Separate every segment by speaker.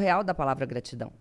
Speaker 1: real da palavra gratidão.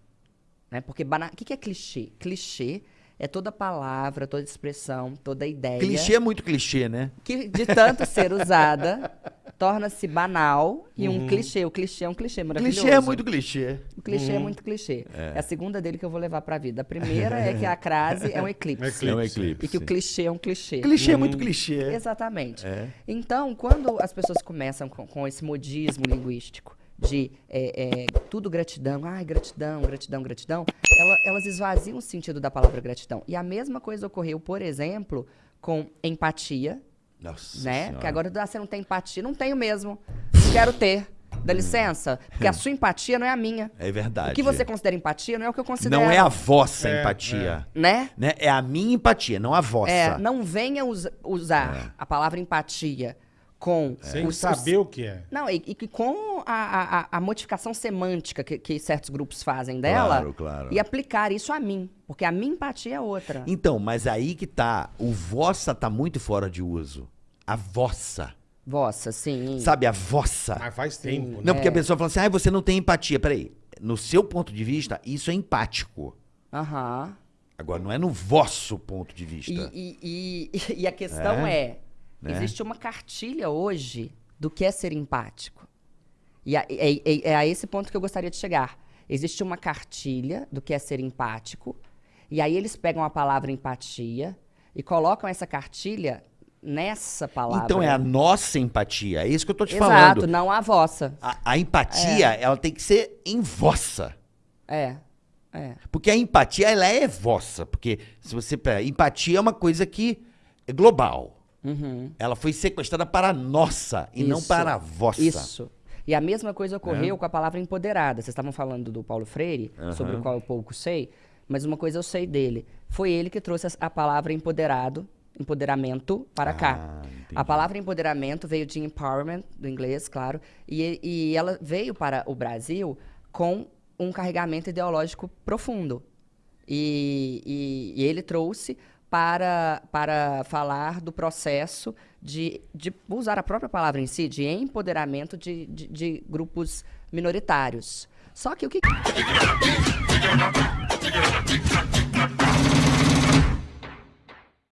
Speaker 1: Né? Porque o que, que é clichê? Clichê é toda palavra, toda expressão, toda ideia.
Speaker 2: Clichê é muito clichê, né?
Speaker 1: Que de tanto ser usada, torna-se banal e uhum. um clichê. O clichê é um clichê maravilhoso.
Speaker 2: Clichê é muito clichê.
Speaker 1: O clichê é uhum. é muito clichê. É. é. a segunda dele que eu vou levar pra vida. A primeira é que a crase é um eclipse.
Speaker 2: É um eclipse.
Speaker 1: E que o clichê é um clichê.
Speaker 2: Clichê uhum. é muito clichê.
Speaker 1: Exatamente. É. Então, quando as pessoas começam com, com esse modismo linguístico, de é, é, tudo gratidão, ai, gratidão, gratidão, gratidão, ela, elas esvaziam o sentido da palavra gratidão. E a mesma coisa ocorreu, por exemplo, com empatia.
Speaker 2: Nossa
Speaker 1: né?
Speaker 2: Senhora.
Speaker 1: Que agora ah, você não tem empatia. Não tenho mesmo. Não quero ter. Dá licença? Porque a sua empatia não é a minha.
Speaker 2: É verdade.
Speaker 1: O que você considera empatia não é o que eu considero.
Speaker 2: Não é a vossa é, empatia.
Speaker 1: É. Né?
Speaker 2: né? É a minha empatia, não a vossa.
Speaker 1: É, não venha us usar é. a palavra empatia com...
Speaker 3: Sem os, saber os... o que é.
Speaker 1: Não, e, e com a, a, a, modificação semântica que, que, certos grupos fazem dela
Speaker 2: claro, claro.
Speaker 1: e aplicar isso a mim. Porque a minha empatia é outra.
Speaker 2: Então, mas aí que tá. O vossa tá muito fora de uso. A vossa.
Speaker 1: Vossa, sim.
Speaker 2: Sabe, a vossa.
Speaker 3: Mas faz tempo, né?
Speaker 2: Não, porque a pessoa fala assim, ah, você não tem empatia. Peraí, no seu ponto de vista, isso é empático.
Speaker 1: Aham.
Speaker 2: Agora, não é no vosso ponto de vista.
Speaker 1: E, e, e, e a questão é, é né? Existe uma cartilha hoje do que é ser empático. E é, é, é, a esse ponto que eu gostaria de chegar. Existe uma cartilha do que é ser empático, e aí eles pegam a palavra empatia e colocam essa cartilha nessa palavra.
Speaker 2: Então é a nossa empatia, é isso que eu tô te
Speaker 1: Exato,
Speaker 2: falando.
Speaker 1: Exato, não a vossa.
Speaker 2: A, a empatia, é. ela tem que ser em vossa.
Speaker 1: É. É.
Speaker 2: Porque a empatia, ela é vossa. Porque se você. Empatia é uma coisa que é global.
Speaker 1: Uhum.
Speaker 2: Ela foi sequestrada para a nossa e Isso. não para a vossa.
Speaker 1: Isso. E a mesma coisa ocorreu é. com a palavra empoderada. Vocês estavam falando do Paulo Freire, uhum. sobre o qual eu pouco sei, mas uma coisa eu sei dele. Foi ele que trouxe a palavra empoderado, empoderamento para ah, cá. Entendi. A palavra empoderamento veio de empowerment, do inglês, claro, e, e ela veio para o Brasil com um carregamento ideológico profundo. E, e, e ele trouxe para, para falar do processo de, de usar a própria palavra em si, de empoderamento de, de, de grupos minoritários. Só que o que.